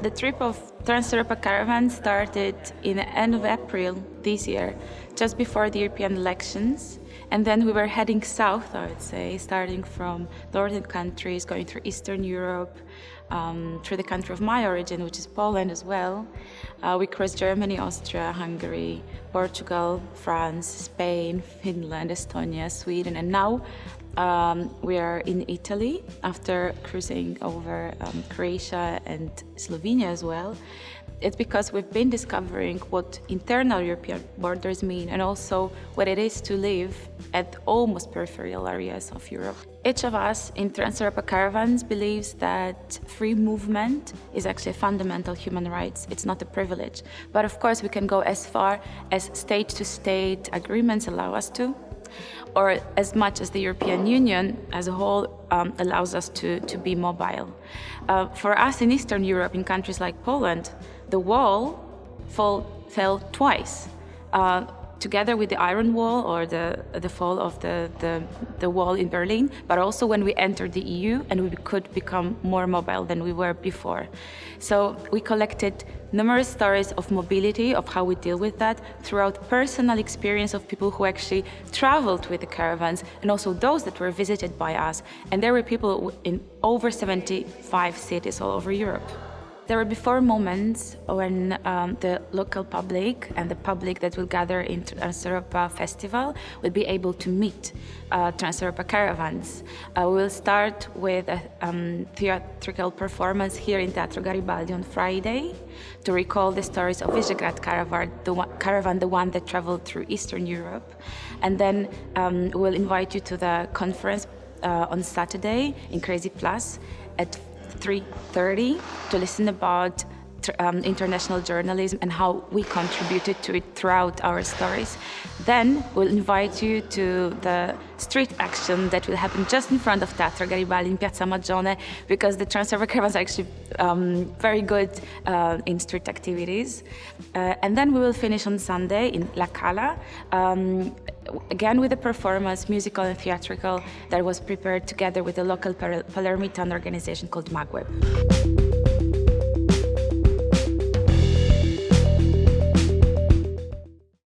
The trip of Trans-Europa Caravan started in the end of April this year, just before the European elections. And then we were heading south, I would say, starting from northern countries, going through Eastern Europe, um, through the country of my origin, which is Poland as well. Uh, we crossed Germany, Austria, Hungary, Portugal, France, Spain, Finland, Estonia, Sweden, and now um, we are in Italy after cruising over um, Croatia and Slovenia as well. It's because we've been discovering what internal European borders mean and also what it is to live at almost peripheral areas of Europe. Each of us in Trans-Europa Caravans believes that free movement is actually a fundamental human rights. It's not a privilege. But of course we can go as far as state-to-state -state agreements allow us to or as much as the European Union as a whole um, allows us to, to be mobile. Uh, for us in Eastern Europe, in countries like Poland, the wall fall, fell twice. Uh, together with the Iron Wall or the, the fall of the, the, the, wall in Berlin, but also when we entered the EU and we could become more mobile than we were before. So we collected numerous stories of mobility, of how we deal with that, throughout personal experience of people who actually traveled with the caravans and also those that were visited by us. And there were people in over 75 cities all over Europe. There will be four moments when um, the local public and the public that will gather in Trans-Europa Festival will be able to meet uh, Trans-Europa caravans. Uh, we will start with a um, theatrical performance here in Teatro Garibaldi on Friday to recall the stories of Visegrad caravan, the one, caravan, the one that traveled through Eastern Europe. And then um, we'll invite you to the conference uh, on Saturday in Cre.Zi.Plus at 3.30 to listen about um, international journalism and how we contributed to it throughout our stories. Then we'll invite you to the street action that will happen just in front of Teatro Garibaldi in Piazza Magione because the Trans-Europa Caravans are actually um, very good uh, in street activities. Uh, and then we will finish on Sunday in La Cala, um, again with a performance, musical and theatrical, that was prepared together with a local Palermitan organization called Magweb.